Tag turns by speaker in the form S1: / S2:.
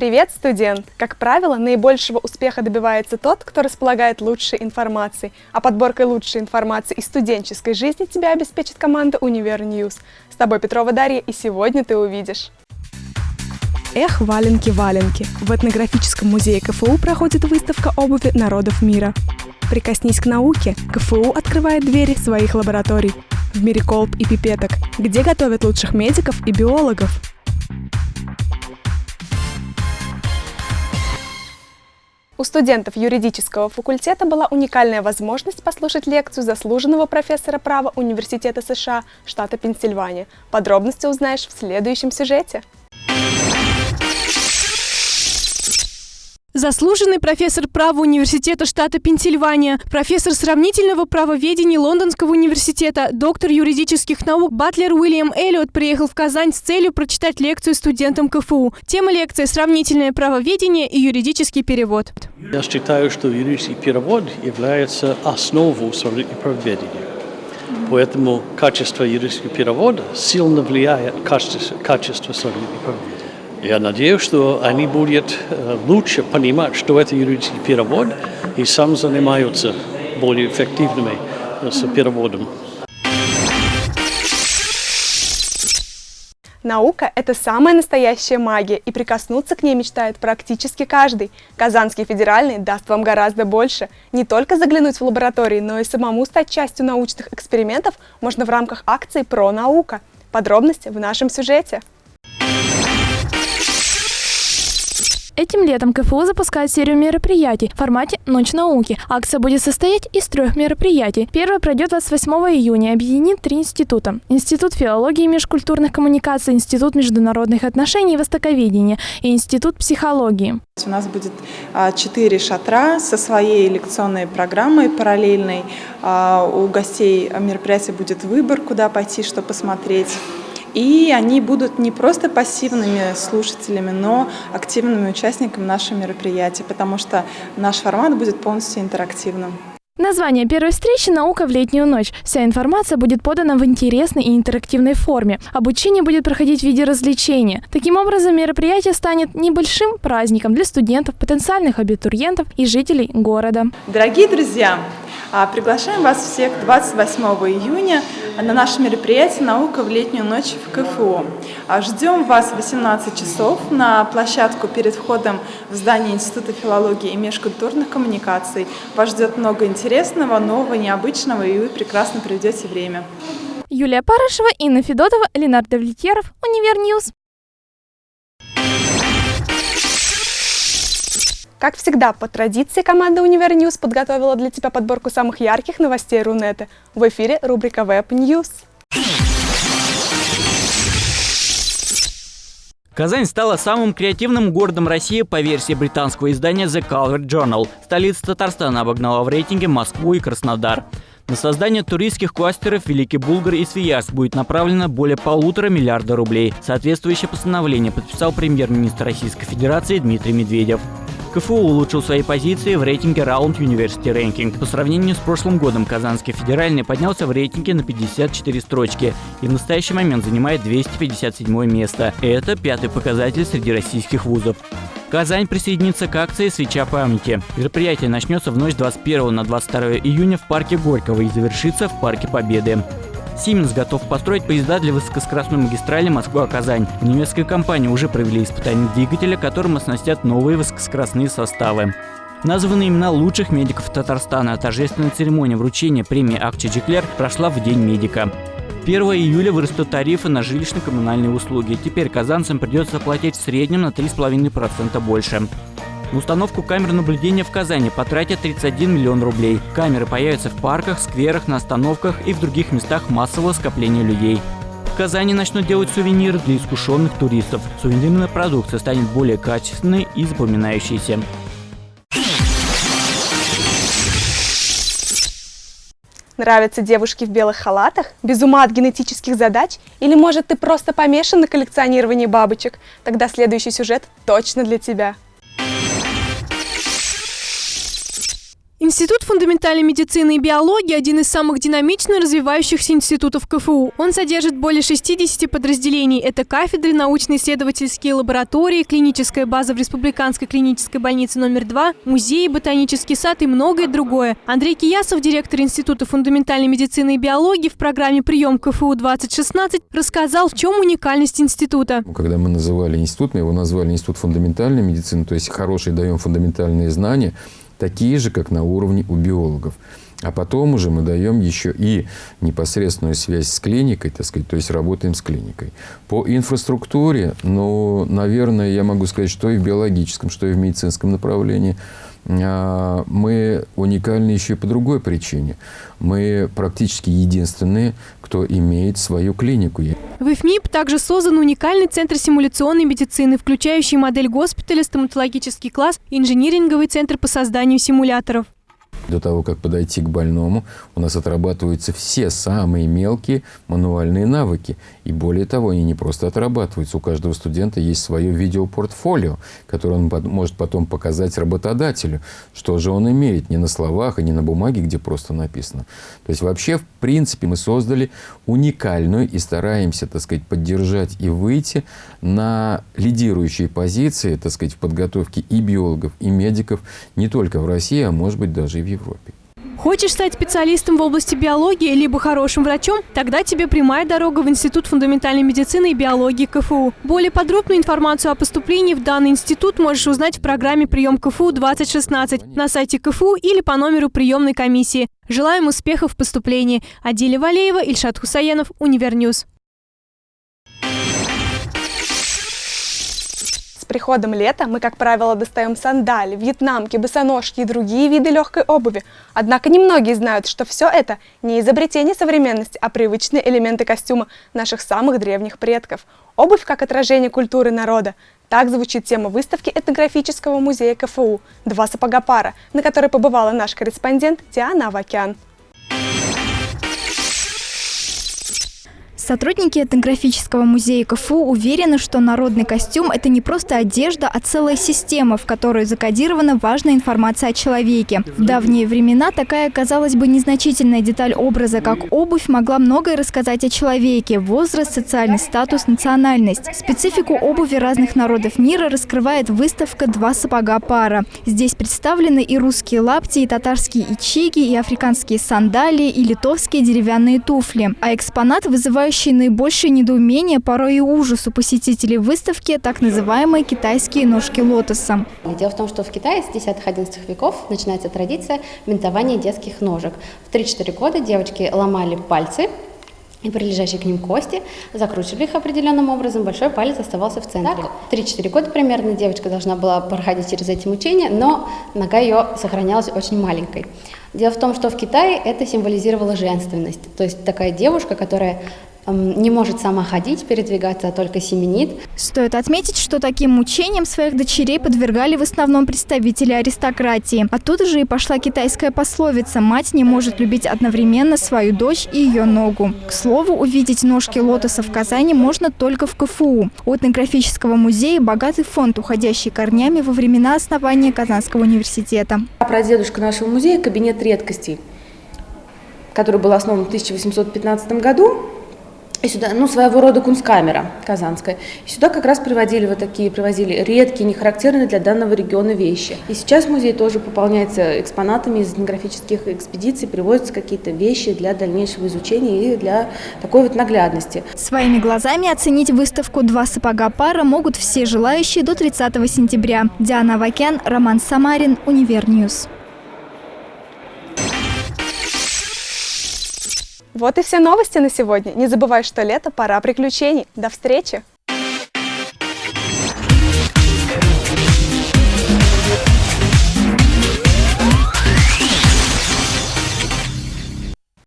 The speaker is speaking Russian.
S1: Привет, студент! Как правило, наибольшего успеха добивается тот, кто располагает лучшей информацией, а подборкой лучшей информации из студенческой жизни тебя обеспечит команда Универ News. С тобой Петрова Дарья, и сегодня ты увидишь. Эх, валенки-валенки! В этнографическом музее КФУ проходит выставка обуви народов мира. Прикоснись к науке, КФУ открывает двери своих лабораторий в мире колб и пипеток, где готовят лучших медиков и биологов. У студентов юридического факультета была уникальная возможность послушать лекцию заслуженного профессора права Университета США штата Пенсильвания. Подробности узнаешь в следующем сюжете.
S2: Заслуженный профессор права университета штата Пенсильвания, профессор сравнительного правоведения Лондонского университета, доктор юридических наук Батлер Уильям Эллиот приехал в Казань с целью прочитать лекцию студентам КФУ. Тема лекции «Сравнительное правоведение и юридический перевод».
S3: Я считаю, что юридический перевод является основой сравнительного правоведения. Поэтому качество юридического перевода сильно влияет на качество, сравнительного правоведения. Я надеюсь, что они будут э, лучше понимать, что это юридический перевод, и сам занимаются более эффективными э, с переводом.
S1: Наука – это самая настоящая магия, и прикоснуться к ней мечтает практически каждый. Казанский федеральный даст вам гораздо больше. Не только заглянуть в лаборатории, но и самому стать частью научных экспериментов можно в рамках акции «Про наука». Подробности в нашем сюжете.
S2: Этим летом КФУ запускает серию мероприятий в формате «Ночь науки». Акция будет состоять из трех мероприятий. Первое пройдет 28 июня объединит три института. Институт филологии и межкультурных коммуникаций, Институт международных отношений и востоковедения и Институт психологии.
S4: У нас будет а, четыре шатра со своей лекционной программой параллельной. А, у гостей мероприятия будет выбор, куда пойти, что посмотреть. И они будут не просто пассивными слушателями, но активными участниками нашего мероприятия, потому что наш формат будет полностью интерактивным.
S2: Название первой встречи «Наука в летнюю ночь». Вся информация будет подана в интересной и интерактивной форме. Обучение будет проходить в виде развлечения. Таким образом, мероприятие станет небольшим праздником для студентов, потенциальных абитуриентов и жителей города.
S4: Дорогие друзья, приглашаем вас всех 28 июня на наше мероприятие «Наука в летнюю ночь» в КФУ. А, ждем вас в 18 часов на площадку перед входом в здание Института филологии и межкультурных коммуникаций. Вас ждет много интересного, нового, необычного, и вы прекрасно проведете время.
S2: Юлия Парышева, Инна Федотова, Ленар Давлетьяров, UniverNews.
S1: Как всегда, по традиции команда Универ News подготовила для тебя подборку самых ярких новостей Рунета. В эфире рубрика Web News.
S5: Казань стала самым креативным городом России по версии британского издания The Calvert Journal. Столица Татарстана обогнала в рейтинге Москву и Краснодар. На создание туристских кластеров Великий Булгар и Свияж будет направлено более полутора миллиарда рублей. Соответствующее постановление подписал премьер-министр Российской Федерации Дмитрий Медведев. КФУ улучшил свои позиции в рейтинге Round University Ranking. По сравнению с прошлым годом Казанский федеральный поднялся в рейтинге на 54 строчки и в настоящий момент занимает 257 место. Это пятый показатель среди российских вузов. Казань присоединится к акции «Свеча памяти». Мероприятие начнется в ночь 21 на 22 июня в парке Горького и завершится в парке Победы. Siemens готов построить поезда для высокоскоростной магистрали Москва-Казань. Немецкая компания уже провели испытания двигателя, которым оснастят новые высокоскоростные составы. Названы имена лучших медиков Татарстана. Торжественная церемония вручения премии Акчи Джеклер прошла в День медика. 1 июля вырастут тарифы на жилищно-коммунальные услуги. Теперь казанцам придется платить в среднем на 3,5% больше. На установку камер наблюдения в Казани потратят 31 миллион рублей. Камеры появятся в парках, скверах, на остановках и в других местах массового скопления людей. В Казани начнут делать сувениры для искушенных туристов. Сувенирная продукция станет более качественной и запоминающейся.
S1: Нравятся девушки в белых халатах? Без ума от генетических задач? Или, может, ты просто помешан на коллекционировании бабочек? Тогда следующий сюжет точно для тебя.
S2: Институт фундаментальной медицины и биологии – один из самых динамично развивающихся институтов КФУ. Он содержит более 60 подразделений. Это кафедры, научно-исследовательские лаборатории, клиническая база в Республиканской клинической больнице номер 2, музей, ботанический сад и многое другое. Андрей Киясов, директор Института фундаментальной медицины и биологии в программе «Прием КФУ-2016» рассказал, в чем уникальность института.
S6: Когда мы называли институт, мы его назвали Институт фундаментальной медицины, то есть хорошие даем фундаментальные знания – такие же, как на уровне у биологов. А потом уже мы даем еще и непосредственную связь с клиникой, так сказать, то есть работаем с клиникой. По инфраструктуре, ну, наверное, я могу сказать, что и в биологическом, что и в медицинском направлении – мы уникальны еще и по другой причине. Мы практически единственные, кто имеет свою клинику.
S2: В ИФМИП также создан уникальный центр симуляционной медицины, включающий модель госпиталя, стоматологический класс и инжиниринговый центр по созданию симуляторов.
S6: До того, как подойти к больному, у нас отрабатываются все самые мелкие мануальные навыки. И более того, они не просто отрабатываются. У каждого студента есть свое видеопортфолио, которое он может потом показать работодателю, что же он имеет не на словах и не на бумаге, где просто написано. То есть вообще, в принципе, мы создали уникальную и стараемся, так сказать, поддержать и выйти на лидирующие позиции, так сказать, в подготовке и биологов, и медиков не только в России, а может быть даже и в Европе. Европе.
S2: Хочешь стать специалистом в области биологии, либо хорошим врачом? Тогда тебе прямая дорога в Институт фундаментальной медицины и биологии КФУ. Более подробную информацию о поступлении в данный институт можешь узнать в программе «Прием КФУ-2016» на сайте КФУ или по номеру приемной комиссии. Желаем успехов в поступлении. Адиля Валеева, Ильшат Хусаенов, UniverNews.
S1: Приходом лета мы, как правило, достаем сандали, вьетнамки, босоножки и другие виды легкой обуви. Однако немногие знают, что все это не изобретение современности, а привычные элементы костюма наших самых древних предков. Обувь как отражение культуры народа. Так звучит тема выставки этнографического музея КФУ «Два сапога пара», на которой побывала наш корреспондент Диана Авакян.
S7: Сотрудники этнографического музея КФУ уверены, что народный костюм – это не просто одежда, а целая система, в которой закодирована важная информация о человеке. В давние времена такая, казалось бы, незначительная деталь образа, как обувь, могла многое рассказать о человеке – возраст, социальный статус, национальность. Специфику обуви разных народов мира раскрывает выставка «Два сапога пара». Здесь представлены и русские лапти, и татарские ичиги, и африканские сандалии, и литовские деревянные туфли. А экспонат, вызывающий вызывающие наибольшее недоумение, порой и ужас у посетителей выставки так называемые китайские ножки лотоса.
S8: Дело в том, что в Китае с 10-11 веков начинается традиция бинтования детских ножек. В 3-4 года девочки ломали пальцы и прилежащие к ним кости, закручивали их определенным образом, большой палец оставался в центре. В 3-4 года примерно девочка должна была проходить через эти мучения, но нога ее сохранялась очень маленькой. Дело в том, что в Китае это символизировало женственность, то есть такая девушка, которая не может сама ходить, передвигаться, а только семенит.
S7: Стоит отметить, что таким мучениям своих дочерей подвергали в основном представители аристократии. Оттуда же и пошла китайская пословица «Мать не может любить одновременно свою дочь и ее ногу». К слову, увидеть ножки лотоса в Казани можно только в КФУ. У этнографического музея богатый фонд, уходящий корнями во времена основания Казанского университета.
S9: Прадедушка нашего музея – кабинет редкостей, который был основан в 1815 году и сюда, ну, своего рода кунсткамера казанская. И сюда как раз приводили вот такие, привозили редкие, не характерные для данного региона вещи. И сейчас музей тоже пополняется экспонатами из этнографических экспедиций, приводятся какие-то вещи для дальнейшего изучения и для такой вот наглядности.
S7: Своими глазами оценить выставку «Два сапога пара» могут все желающие до 30 сентября. Диана Вакян, Роман Самарин, UniverNews.
S1: Вот и все новости на сегодня. Не забывай, что лето – пора приключений. До встречи!